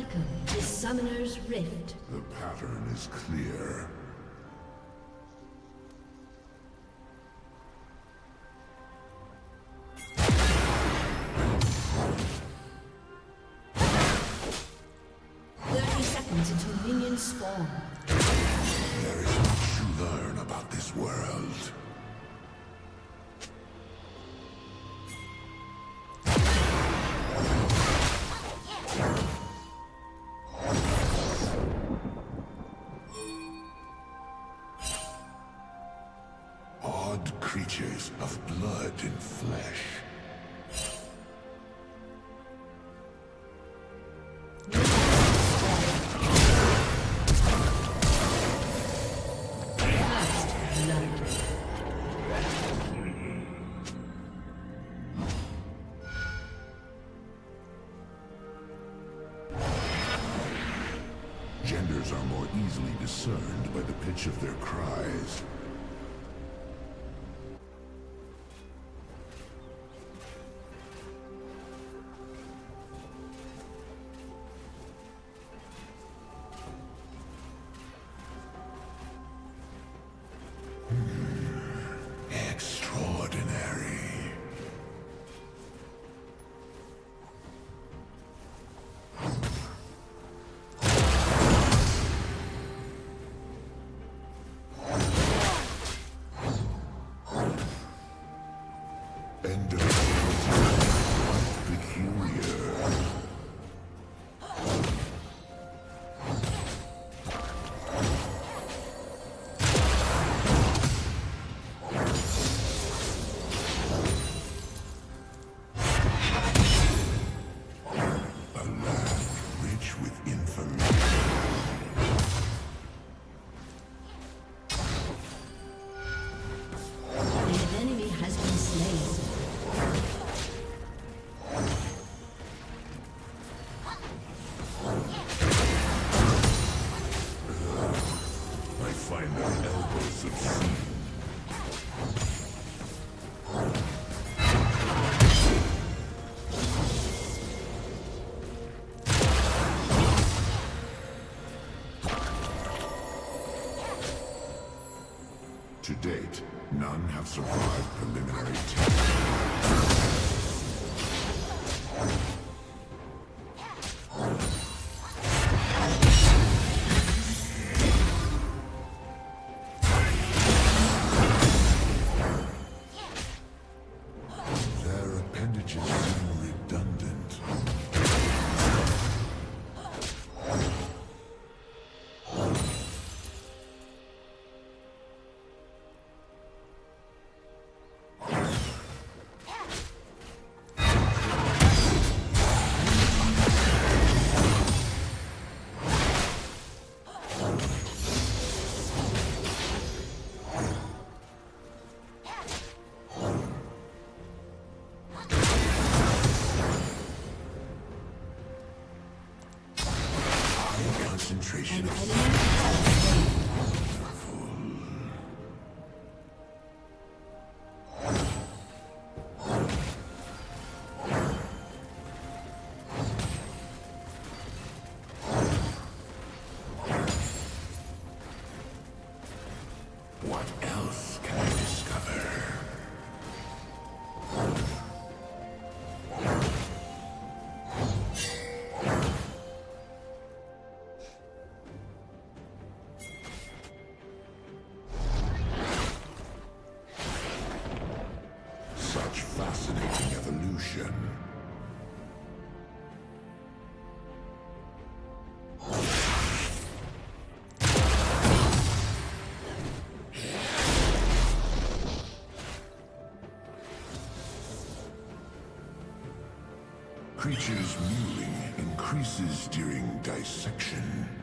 Welcome to Summoner's Rift. The pattern is clear. easily discerned by the pitch of their cries. End of date, none have survived preliminary tests. Creatures mewing increases during dissection.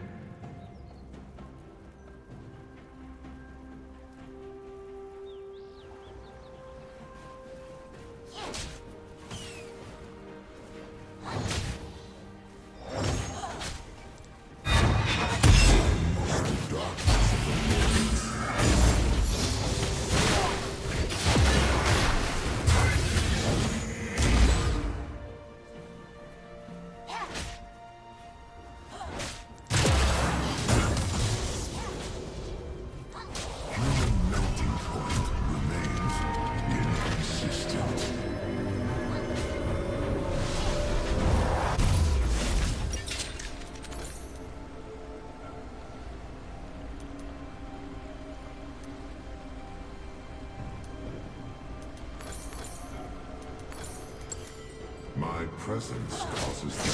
us and stalls us.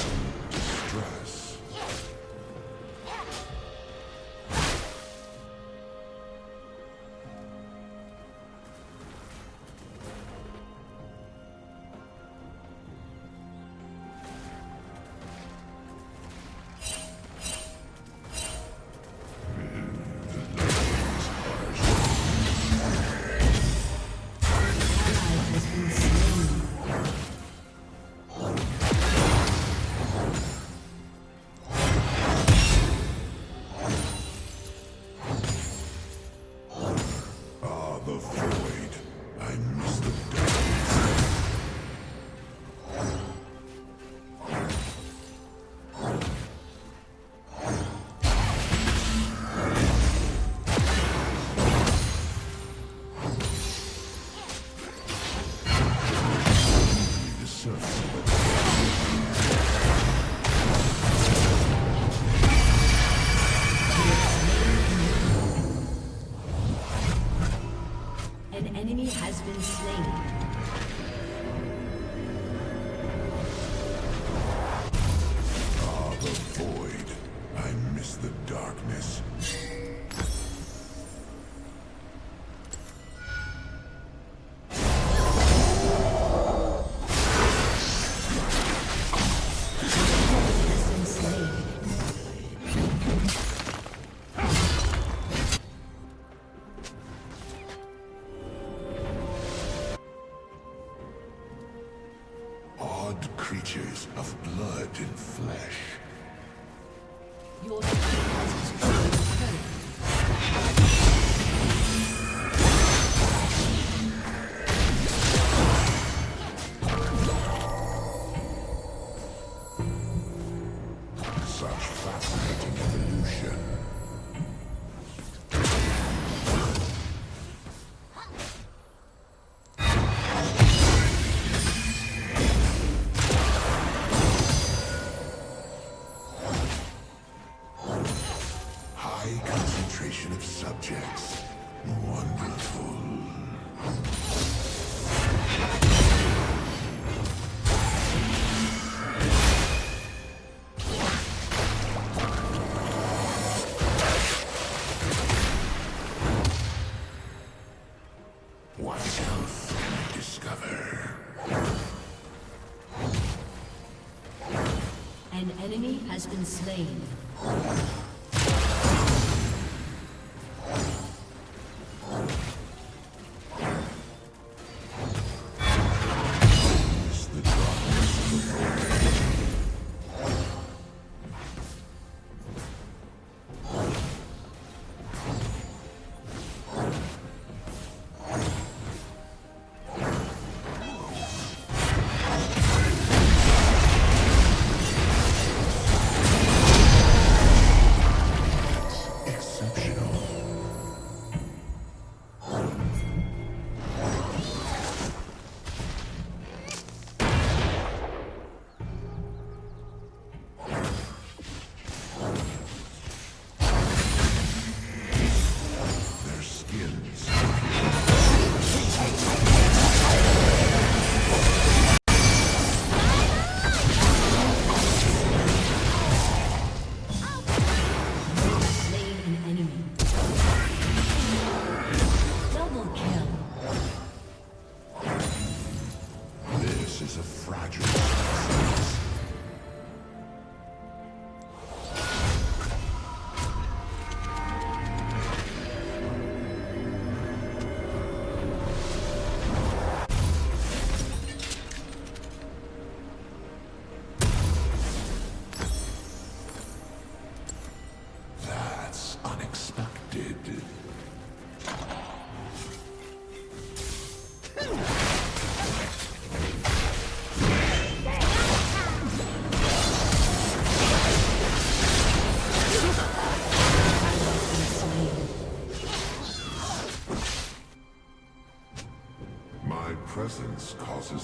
creatures of blood and flesh.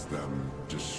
them destroyed.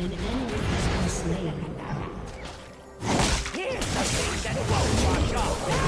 An enemy has. Here's something that won't wash off.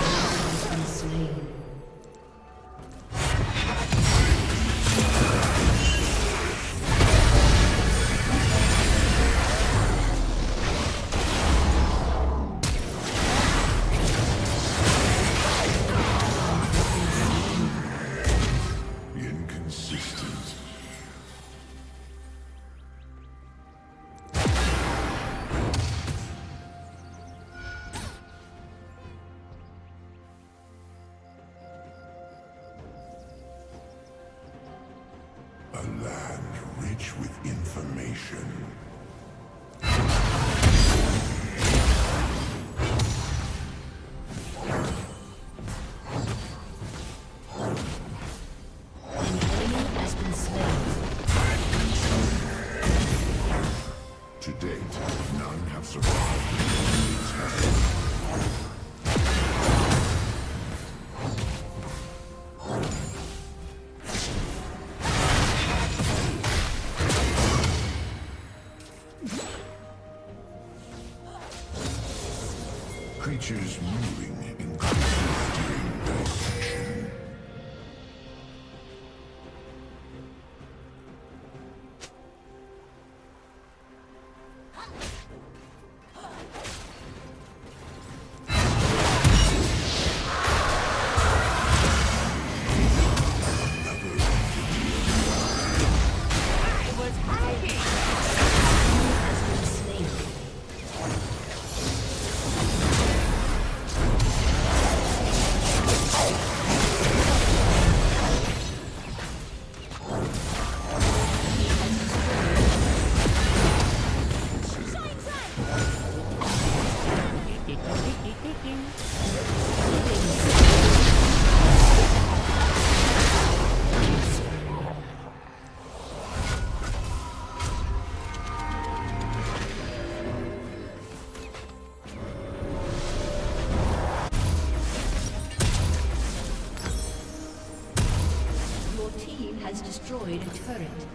Has destroyed a turret.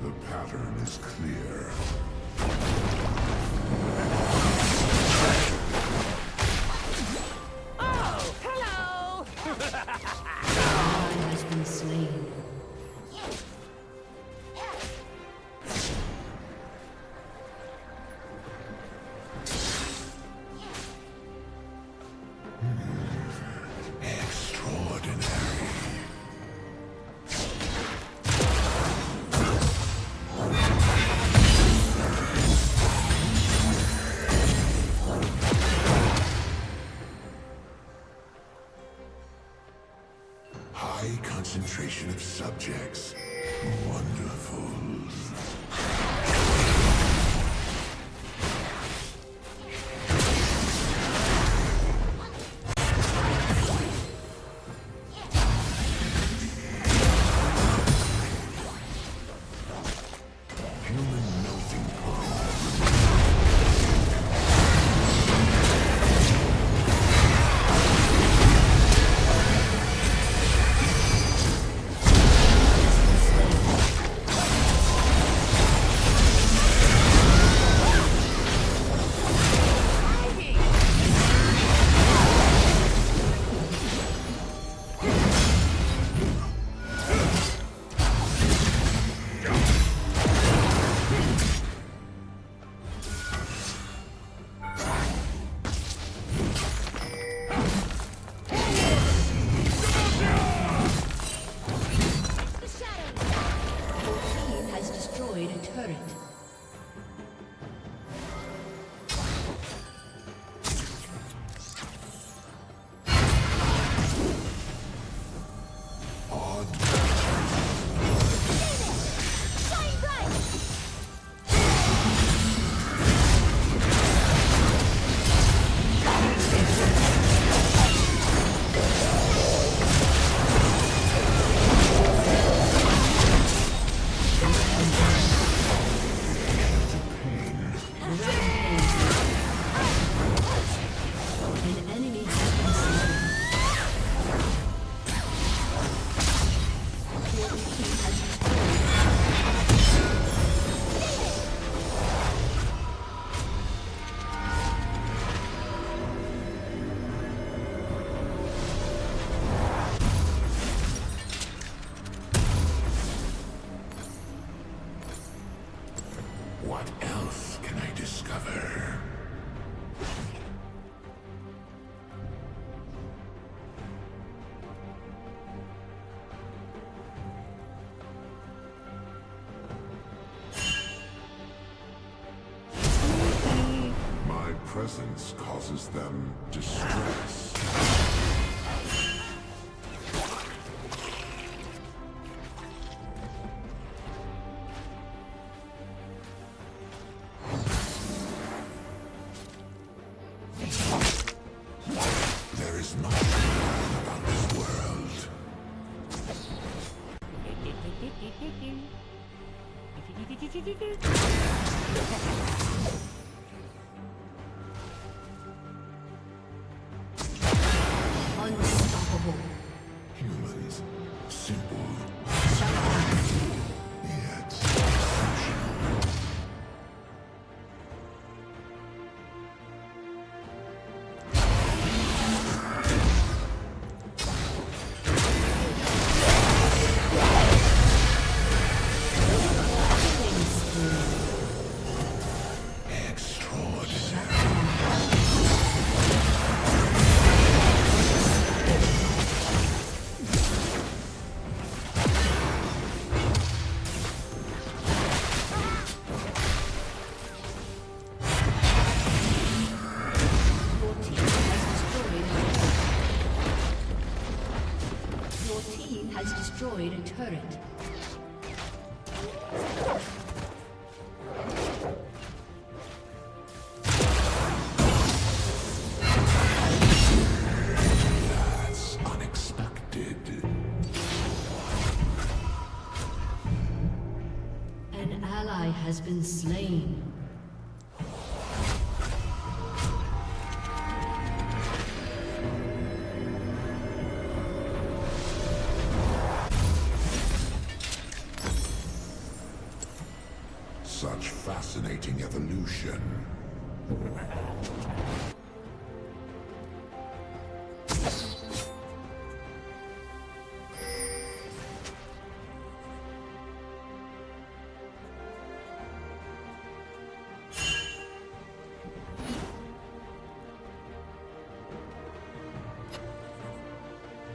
The pattern is clear. High concentration of subjects. Wonderful. presence causes them distress. destroyed a turret. fascinating evolution.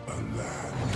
A land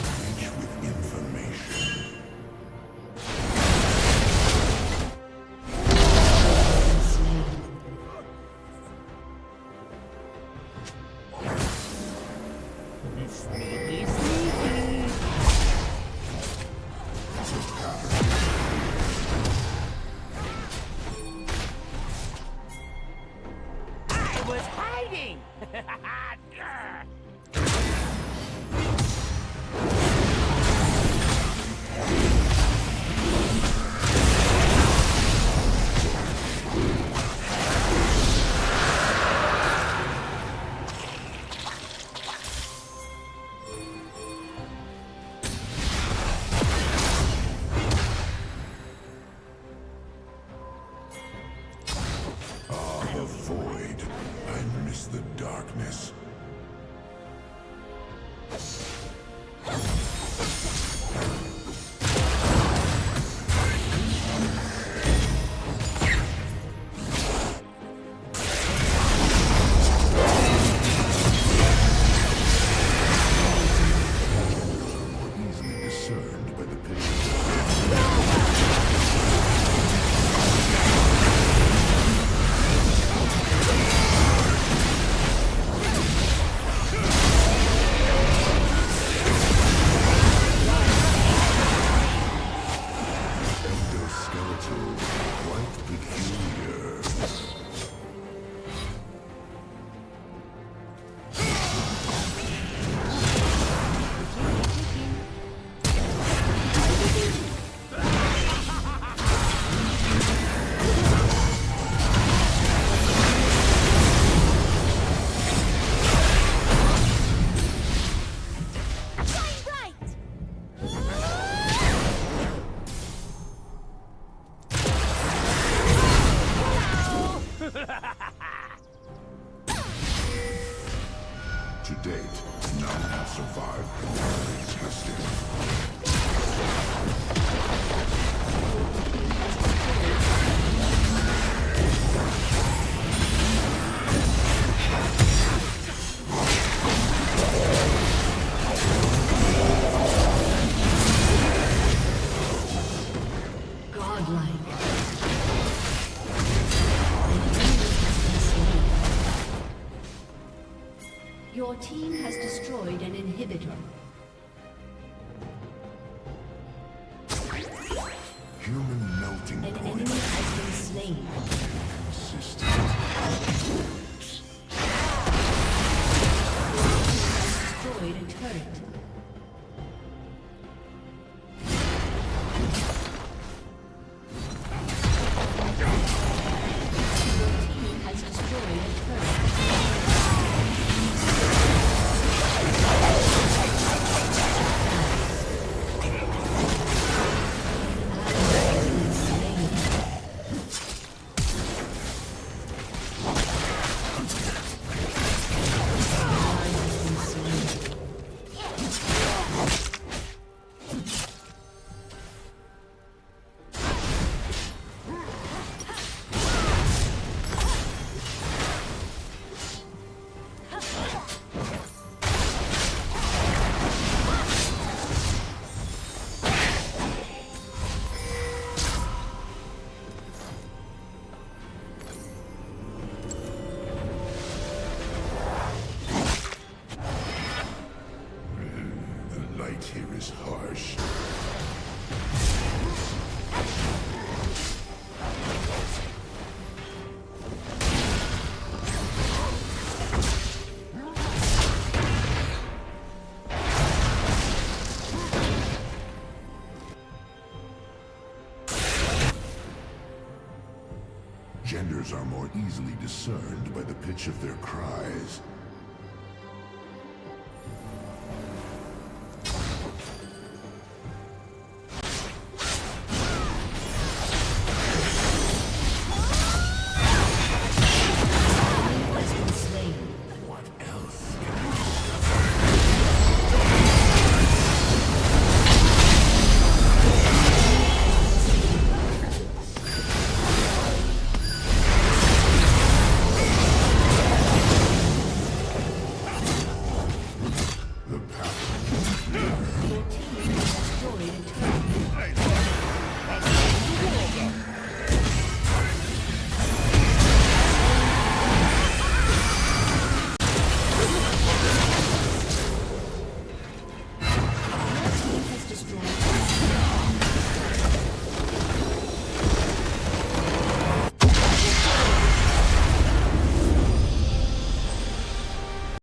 Genders are more easily discerned by the pitch of their cries.